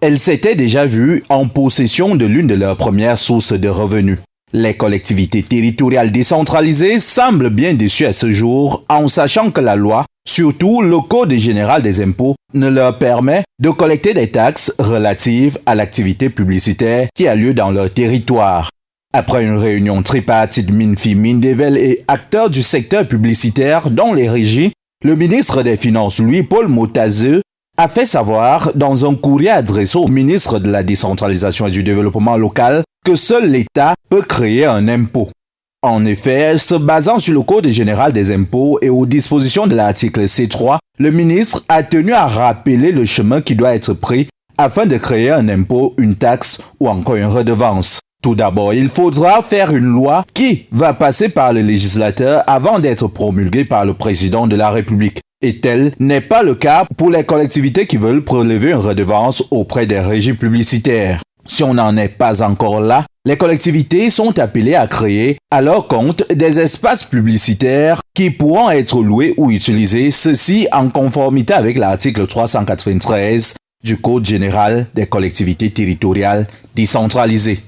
elles s'étaient déjà vues en possession de l'une de leurs premières sources de revenus. Les collectivités territoriales décentralisées semblent bien déçues à ce jour en sachant que la loi, surtout le Code général des impôts, ne leur permet de collecter des taxes relatives à l'activité publicitaire qui a lieu dans leur territoire. Après une réunion tripartite Minfi, Mindevel et acteurs du secteur publicitaire dont les régies, le ministre des Finances Louis-Paul Motazeux a fait savoir dans un courrier adressé au ministre de la Décentralisation et du Développement local que seul l'État peut créer un impôt. En effet, se basant sur le Code général des impôts et aux dispositions de l'article C3, le ministre a tenu à rappeler le chemin qui doit être pris afin de créer un impôt, une taxe ou encore une redevance. Tout d'abord, il faudra faire une loi qui va passer par le législateur avant d'être promulguée par le président de la République. Et tel n'est pas le cas pour les collectivités qui veulent prélever une redevance auprès des régies publicitaires. Si on n'en est pas encore là, les collectivités sont appelées à créer à leur compte des espaces publicitaires qui pourront être loués ou utilisés, ceci en conformité avec l'article 393 du Code général des collectivités territoriales décentralisées.